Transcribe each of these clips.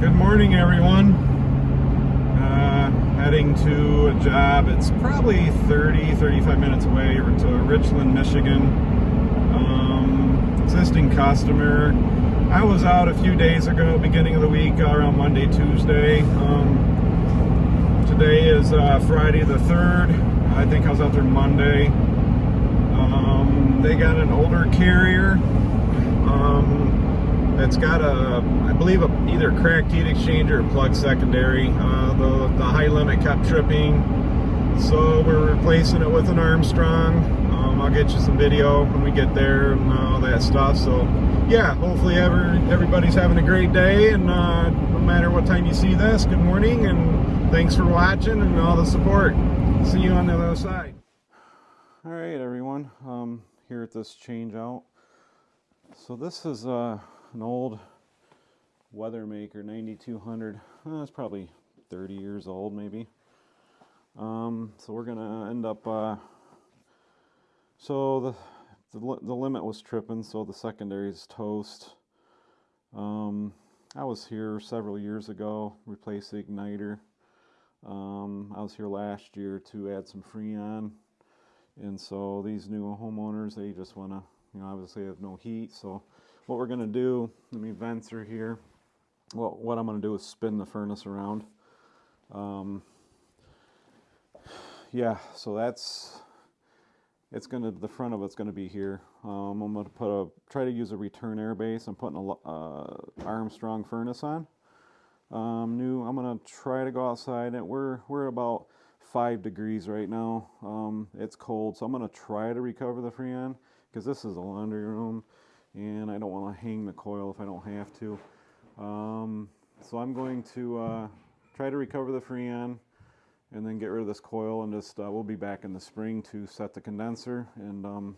Good morning, everyone. Uh, heading to a job. It's probably 30, 35 minutes away to Richland, Michigan. Um, existing customer. I was out a few days ago, beginning of the week, around Monday, Tuesday. Um, today is uh, Friday the 3rd. I think I was out there Monday. Um, they got an older carrier. Um, it's got a, I believe, a, either cracked heat exchanger or plug secondary. Uh, the, the high limit kept tripping, so we're replacing it with an Armstrong. Um, I'll get you some video when we get there and all that stuff. So, yeah, hopefully ever, everybody's having a great day, and uh, no matter what time you see this, good morning, and thanks for watching and all the support. See you on the other side. All right, everyone, um, here at this change out. So this is uh, an old Weathermaker 9200. Uh, probably 30 years old, maybe. Um, so we're gonna end up. Uh, so the, the the limit was tripping, so the secondary is toast. Um, I was here several years ago, replace the igniter. Um, I was here last year to add some Freon, and so these new homeowners they just want to, you know, obviously have no heat, so what we're going to do, let me vent through here. Well, what I'm going to do is spin the furnace around. Um, yeah, so that's, it's going to, the front of it's going to be here. Um, I'm going to put a, try to use a return air base. I'm putting a uh, Armstrong furnace on. Um, new, I'm going to try to go outside and we're, we're about five degrees right now. Um, it's cold, so I'm going to try to recover the Freon because this is a laundry room and I don't want to hang the coil if I don't have to. Um, so I'm going to uh, try to recover the Freon and then get rid of this coil and just uh, we'll be back in the spring to set the condenser and um,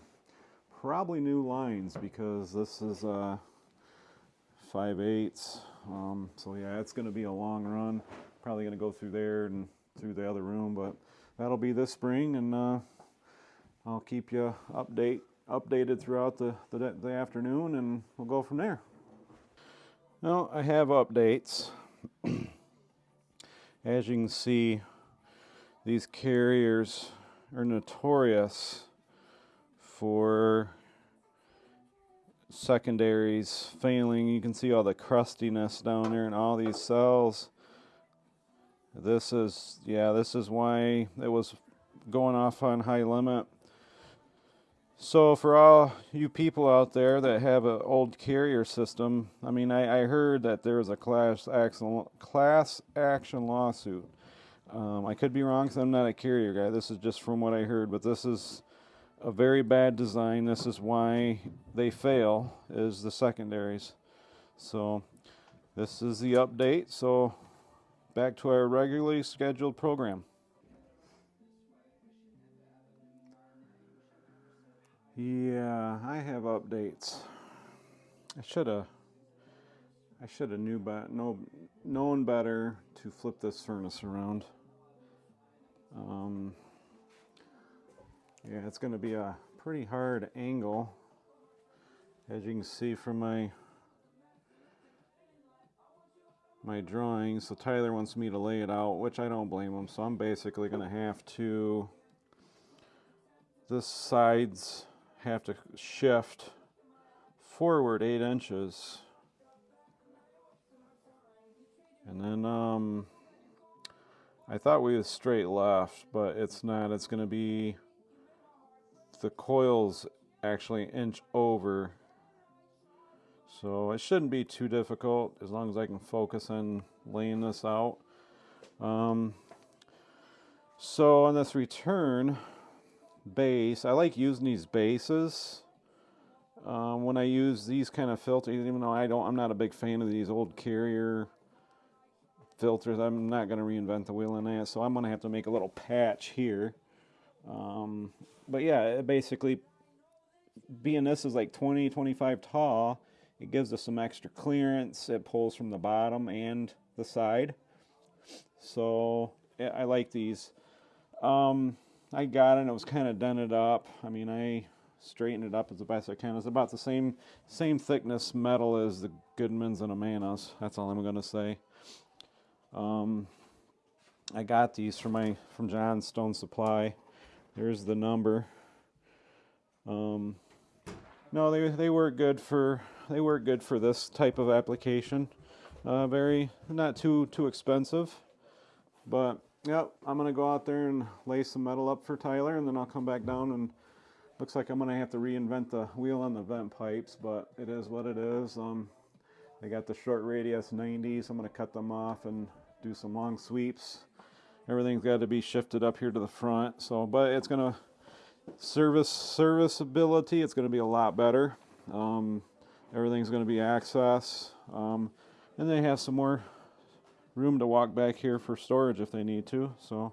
probably new lines because this is uh, 5 eighths. Um, so yeah, it's going to be a long run. Probably going to go through there and through the other room, but that'll be this spring and uh, I'll keep you update updated throughout the, the, the afternoon and we'll go from there. Now I have updates. As you can see, these carriers are notorious for secondaries failing. You can see all the crustiness down there in all these cells. This is, yeah, this is why it was going off on high limit. So for all you people out there that have an old carrier system, I mean, I, I heard that there was a class action, class action lawsuit. Um, I could be wrong because I'm not a carrier guy. This is just from what I heard, but this is a very bad design. This is why they fail, is the secondaries. So this is the update. So back to our regularly scheduled program. Yeah, I have updates. I should have I should have knew but know, known better to flip this furnace around. Um, yeah, it's going to be a pretty hard angle as you can see from my my drawings. So Tyler wants me to lay it out, which I don't blame him. So I'm basically going to have to this side's have to shift forward eight inches. And then um, I thought we was straight left but it's not. It's gonna be the coils actually inch over. So it shouldn't be too difficult as long as I can focus on laying this out. Um, so on this return base. I like using these bases um, when I use these kind of filters, even though I don't, I'm not a big fan of these old carrier filters. I'm not going to reinvent the wheel in that, so I'm going to have to make a little patch here. Um, but yeah, basically, being this is like 20, 25 tall, it gives us some extra clearance. It pulls from the bottom and the side. So yeah, I like these. Um, I got it. It was kind of dented up. I mean, I straightened it up as best I can. It's about the same same thickness metal as the Goodmans and Amanas. That's all I'm gonna say. Um, I got these from my from Johnstone Supply. There's the number. Um, no, they they work good for they work good for this type of application. Uh, very not too too expensive, but yep. I'm gonna go out there and lay some metal up for Tyler, and then I'll come back down and looks like I'm gonna have to reinvent the wheel on the vent pipes, but it is what it is. Um, they got the short radius 90s. I'm gonna cut them off and do some long sweeps. Everything's got to be shifted up here to the front. So, but it's gonna service serviceability. It's gonna be a lot better. Um, everything's gonna be access. Um, and they have some more room to walk back here for storage if they need to. So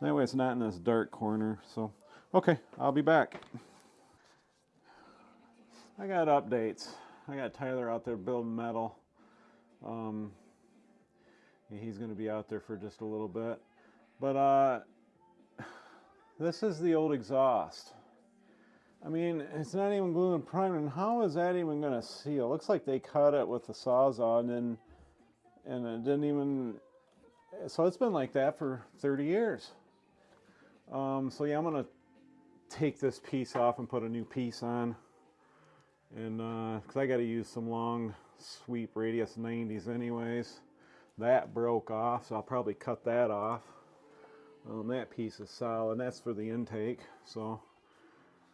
that way it's not in this dark corner. So, okay, I'll be back. I got updates. I got Tyler out there building metal. Um, he's going to be out there for just a little bit. But uh, this is the old exhaust. I mean, it's not even glue and primed, and how is that even going to seal? It looks like they cut it with the sawzall, and then, and it didn't even. So it's been like that for 30 years. Um, so yeah, I'm gonna take this piece off and put a new piece on, and because uh, I got to use some long sweep radius 90s anyways. That broke off, so I'll probably cut that off. Um, that piece is solid, and that's for the intake. So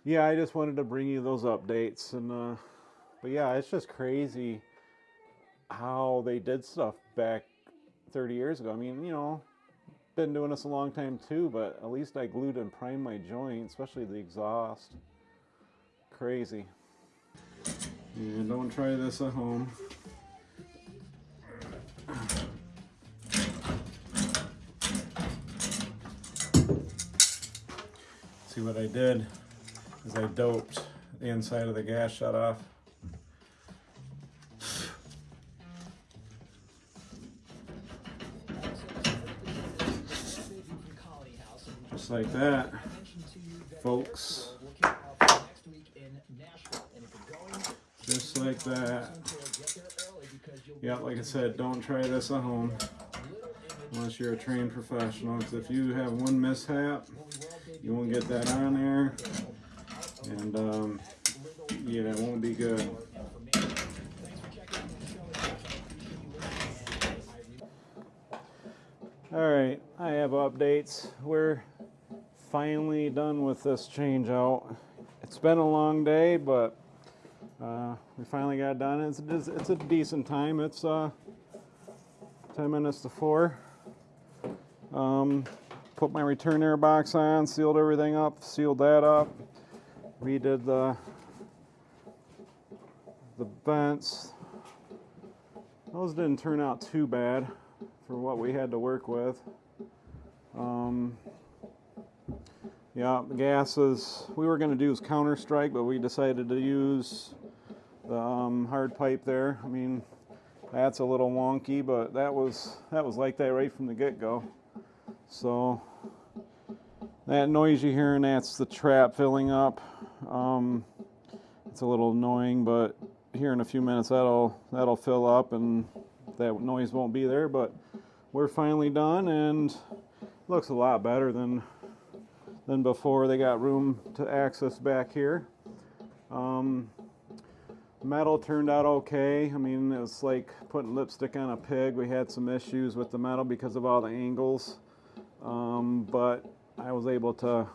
yeah, I just wanted to bring you those updates and uh, but yeah, it's just crazy how they did stuff back 30 years ago. I mean, you know, been doing this a long time too, but at least I glued and primed my joint, especially the exhaust. Crazy. And don't try this at home. See what I did is I doped the inside of the gas shut off. Just like that, folks. Just like that. Yeah, like I said, don't try this at home unless you're a trained professional. Because if you have one mishap, you won't get that on there and um, yeah, it won't be good. All right, I have updates. We're finally done with this change out. It's been a long day, but uh, we finally got done. It's, it's a decent time. It's uh, 10 minutes to 4. Um, put my return air box on, sealed everything up, sealed that up redid the the vents. Those didn't turn out too bad for what we had to work with. Um, yeah, gases, we were going to do is CounterStrike, but we decided to use the um, hard pipe there. I mean, that's a little wonky, but that was that was like that right from the get-go. So that noise you hear, and that's the trap filling up. Um, it's a little annoying, but here in a few minutes that'll that'll fill up and that noise won't be there. But we're finally done, and looks a lot better than than before. They got room to access back here. Um, metal turned out okay. I mean, it was like putting lipstick on a pig. We had some issues with the metal because of all the angles, um, but I was able to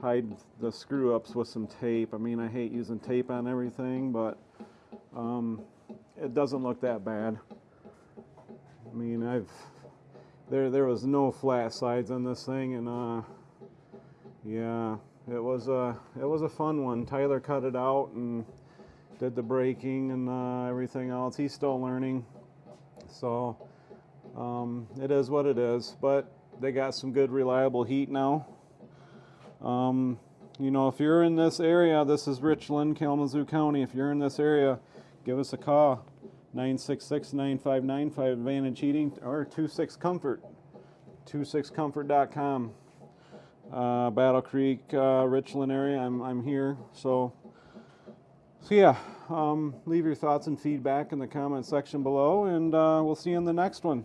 hide the screw ups with some tape. I mean, I hate using tape on everything, but um, it doesn't look that bad. I mean, I've there there was no flat sides on this thing, and uh, yeah, it was a it was a fun one. Tyler cut it out and did the braking and uh, everything else. He's still learning, so um, it is what it is. But they got some good reliable heat now. Um, you know, if you're in this area, this is Richland, Kalamazoo County. If you're in this area, give us a call 966 9595 Advantage Heating or 26 Comfort, 26comfort.com. uh, Battle Creek, uh, Richland area. I'm, I'm here. So, so yeah, um, leave your thoughts and feedback in the comment section below, and uh, we'll see you in the next one.